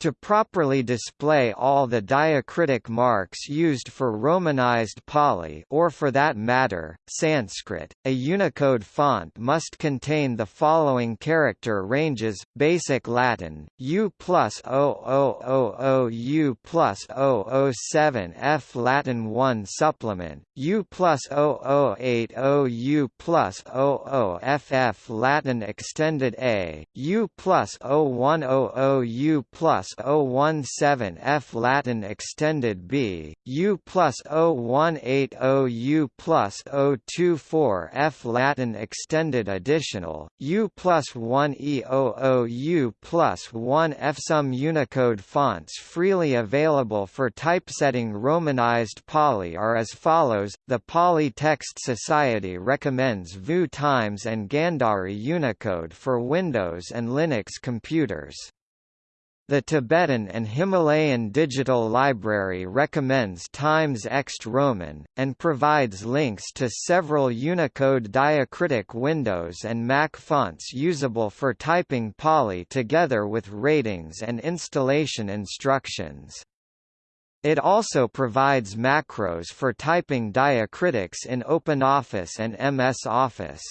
To properly display all the diacritic marks used for Romanized Pali or for that matter, Sanskrit, a Unicode font must contain the following character ranges, Basic Latin, U plus 0000 U plus 007 F Latin 1 Supplement, U plus 0080 U plus 00 FF Latin Extended A, U plus 0100 U plus 017 F Latin extended B, U plus 0180 U plus 024 F Latin extended additional, U plus 1E00 U plus 1 F Some Unicode fonts freely available for typesetting Romanized Pali are as follows, the Pali Text Society recommends VU Times and Gandhari Unicode for Windows and Linux computers. The Tibetan and Himalayan Digital Library recommends Times Ext Roman, and provides links to several Unicode diacritic windows and Mac fonts usable for typing Pali together with ratings and installation instructions. It also provides macros for typing diacritics in OpenOffice and MS Office.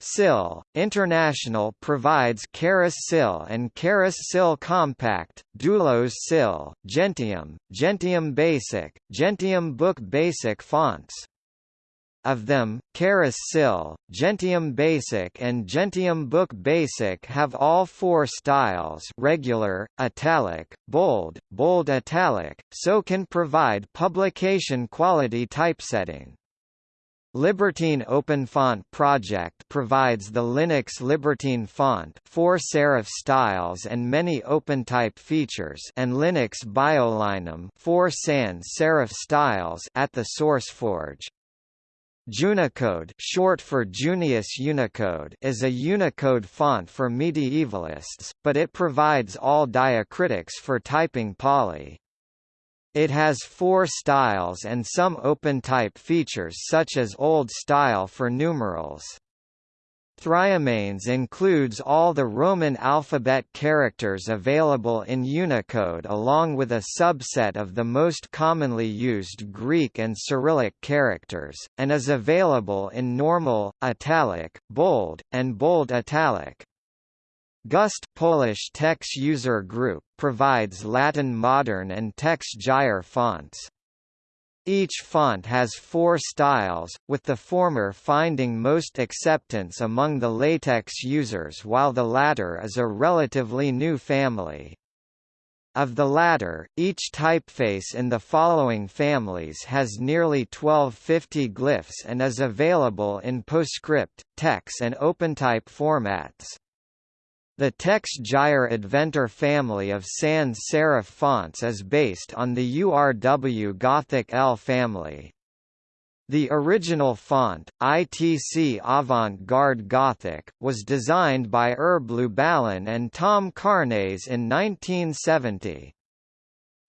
SIL International provides Charis SIL and Charis SIL Compact, Doulos SIL, Gentium, Gentium Basic, Gentium Book Basic fonts. Of them, Charis SIL, Gentium Basic and Gentium Book Basic have all four styles regular, italic, bold, bold italic, so can provide publication quality typesetting. Libertine OpenFont project provides the Linux Libertine font, four serif styles and many OpenType features, and Linux BioLinum, four sans serif styles at the SourceForge. Junicode, short for Junius Unicode, is a Unicode font for medievalists, but it provides all diacritics for typing Pali. It has four styles and some OpenType features such as Old Style for numerals. Thryomanes includes all the Roman alphabet characters available in Unicode along with a subset of the most commonly used Greek and Cyrillic characters, and is available in normal, italic, bold, and bold italic. Gust Polish TeX User Group provides Latin Modern and TeX Gyre fonts. Each font has four styles, with the former finding most acceptance among the LaTeX users while the latter is a relatively new family. Of the latter, each typeface in the following families has nearly 1250 glyphs and is available in PostScript, TeX and OpenType formats. The TeX Gyre Adventor family of sans serif fonts is based on the URW Gothic L family. The original font, ITC Avant-Garde Gothic, was designed by Herb Lubalin and Tom Carnase in 1970.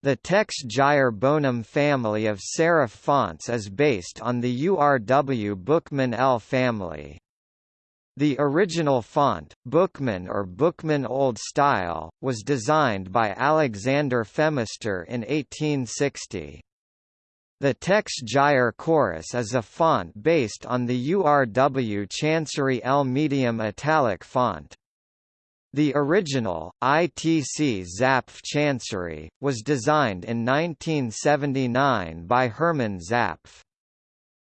The TeX Gyre Bonum family of serif fonts is based on the URW Bookman L family. The original font, Bookman or Bookman Old Style, was designed by Alexander Phemister in 1860. The TeX Gyre Chorus is a font based on the URW Chancery L medium italic font. The original, ITC Zapf Chancery, was designed in 1979 by Hermann Zapf.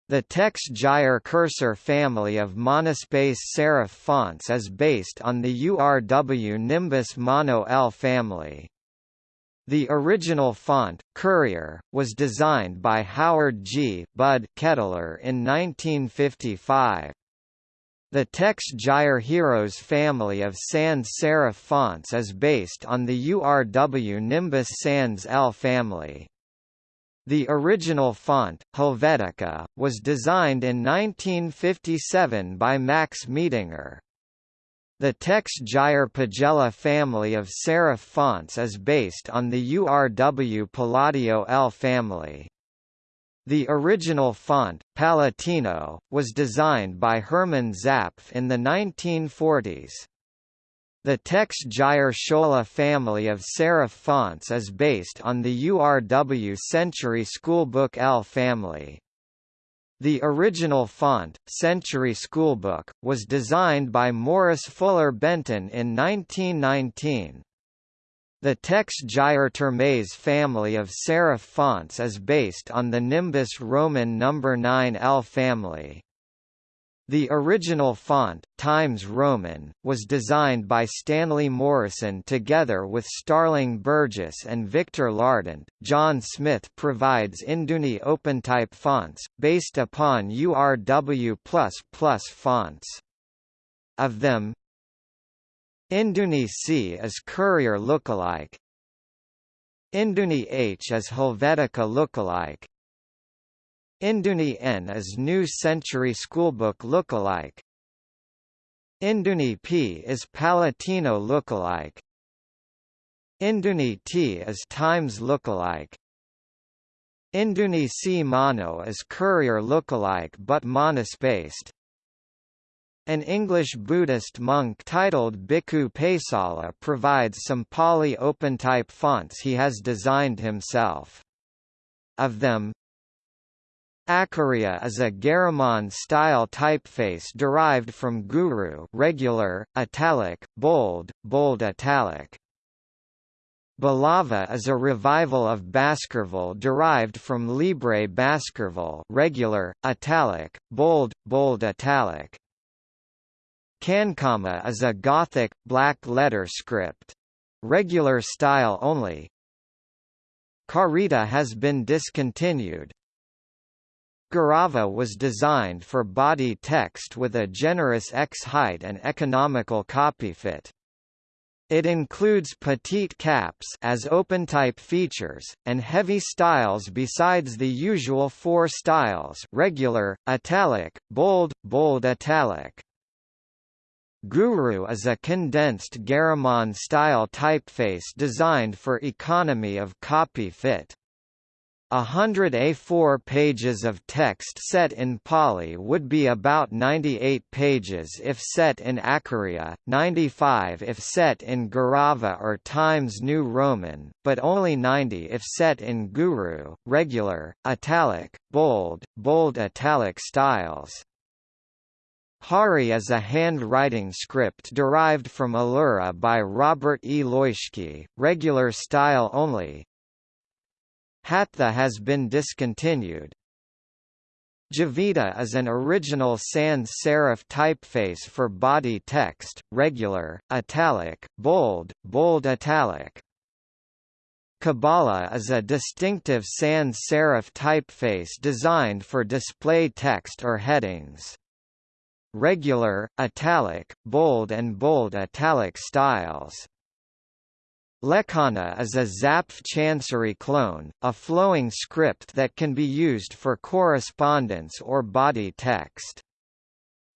The TeX Gyre cursor family of monospace serif fonts is based on the URW Nimbus Mono L family. The original font, Courier, was designed by Howard G. Bud Kettler in 1955. The TeX Gyre Heroes family of sans serif fonts is based on the URW Nimbus Sans L family. The original font, Helvetica, was designed in 1957 by Max Miedinger. The TeX Gyre Pagella family of serif fonts is based on the URW Palladio L family. The original font, Palatino, was designed by Hermann Zapf in the 1940s. The TeX Gyre Schola family of serif fonts is based on the URW Century Schoolbook L family. The original font, Century Schoolbook, was designed by Morris Fuller Benton in 1919. The TeX Gyre Termes family of serif fonts is based on the Nimbus Roman No. 9L family. The original font, Times Roman, was designed by Stanley Morison together with Starling Burgess and Victor Lardent. John Smith provides Induni OpenType fonts, based upon URW++ fonts. Of them, Induni C is Courier lookalike, Induni H is Helvetica lookalike, Induni N is New Century Schoolbook lookalike. Induni P is Palatino lookalike. Induni T is Times lookalike. Induni C Mono is Courier lookalike but monospaced. An English Buddhist monk titled Bhikkhu Pesala provides some Pali OpenType fonts he has designed himself. Of them, Acharya is a Garamond-style typeface derived from Guru regular, italic, bold, bold italic. Balava is a revival of Baskerville derived from Libre Baskerville regular, italic, bold, bold italic. Cancama is a Gothic, black letter script. Regular style only. Carita has been discontinued. Garava was designed for body text with a generous X height and economical copy fit. It includes petite caps as OpenType features, and heavy styles besides the usual four styles regular, italic, bold, bold italic. Guru is a condensed Garamond-style typeface designed for economy of copy fit. A hundred A4 pages of text set in Pali would be about 98 pages if set in Acharya, 95 if set in Garava or Times New Roman, but only 90 if set in Guru, regular, italic, bold, bold italic styles. Hari is a handwriting script derived from Allura by Robert E. Leuschke, regular style only, Hatha has been discontinued. Javita is an original sans serif typeface for body text, regular, italic, bold, bold italic. Kabbalah is a distinctive sans serif typeface designed for display text or headings. Regular, italic, bold and bold italic styles Lekhana is a Zapf Chancery clone, a flowing script that can be used for correspondence or body text.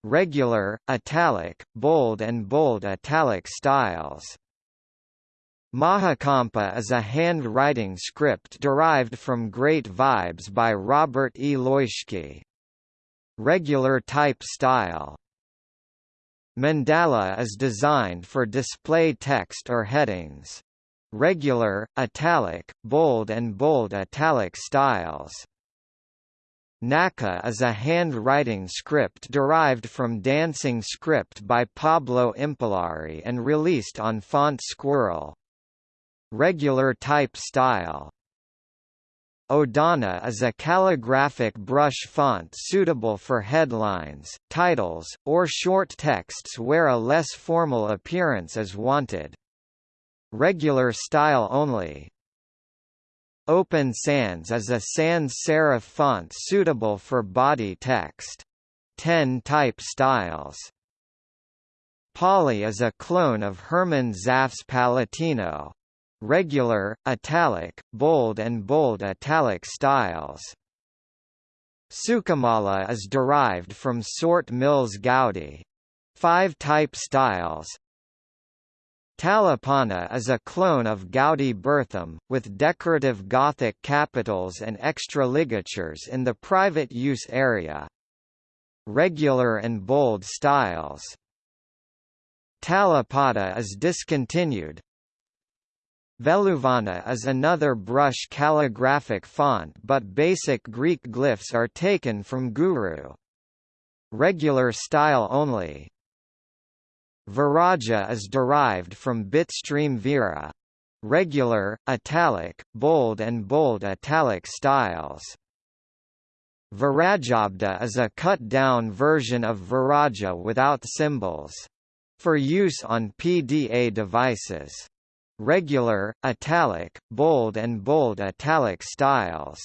Regular, italic, bold and bold italic styles. Mahakampa is a handwriting script derived from Great Vibes by Robert E. Leuschke. Regular type style. Mandala is designed for display text or headings regular, italic, bold and bold italic styles. Naka is a handwriting script derived from Dancing Script by Pablo Impallari and released on Font Squirrel. Regular type style. Odana is a calligraphic brush font suitable for headlines, titles, or short texts where a less formal appearance is wanted. Regular style only. Open Sans is a sans serif font suitable for body text. 10 type styles. Pali is a clone of Hermann Zapf's Palatino. Regular, italic, bold and bold italic styles. Sukamala is derived from Sorts Mill Goudy. Five type styles, Talapanna is a clone of Goudy Bertham, with decorative Gothic capitals and extra ligatures in the private use area. Regular and bold styles. Talapatta is discontinued. Veluvana is another brush calligraphic font but basic Greek glyphs are taken from Guru. Regular style only. Verajja is derived from Bitstream Vera. Regular, italic, bold and bold italic styles. VerajjaPDA is a cut-down version of Verajja without symbols. For use on PDA devices. Regular, italic, bold and bold italic styles.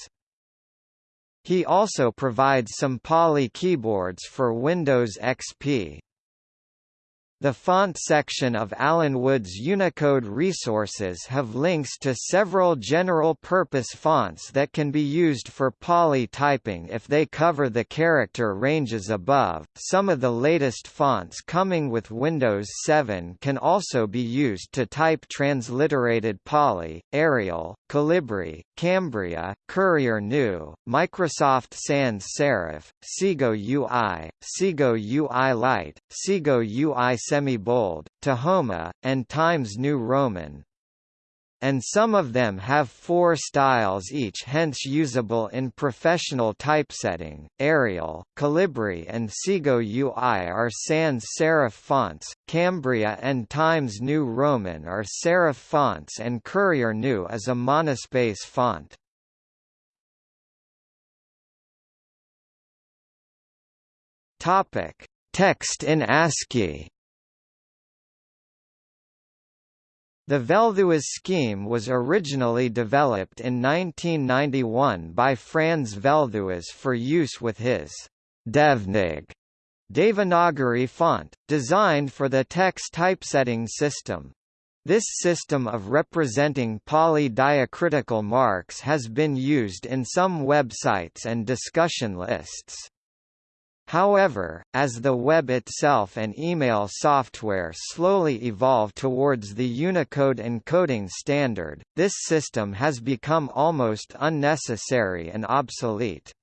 He also provides some Pali keyboards for Windows XP. The font section of Alan Wood's Unicode resources have links to several general-purpose fonts that can be used for Pali typing if they cover the character ranges above. Some of the latest fonts coming with Windows 7 can also be used to type transliterated Pali, Arial, Calibri, Cambria, Courier New, Microsoft Sans Serif, Segoe UI, Segoe UI Light, Segoe UI semi-bold, Tahoma, and Times New Roman. And some of them have four styles each hence usable in professional typesetting. Arial, Calibri and Segoe UI are sans serif fonts, Cambria and Times New Roman are serif fonts and Courier New is a monospace font. Topic: Text in ASCII The Velthuis scheme was originally developed in 1991 by Frans Velthuis for use with his devnag Devanagari font, designed for the text typesetting system. This system of representing Pali diacritical marks has been used in some websites and discussion lists. However, as the web itself and email software slowly evolve towards the Unicode encoding standard, this system has become almost unnecessary and obsolete.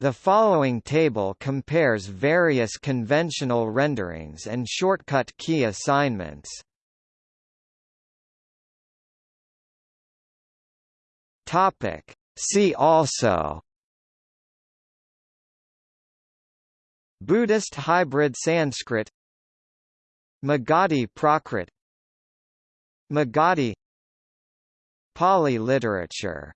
The following table compares various conventional renderings and shortcut key assignments. See also Buddhist hybrid Sanskrit Magadhi Prakrit Magadhi Pali literature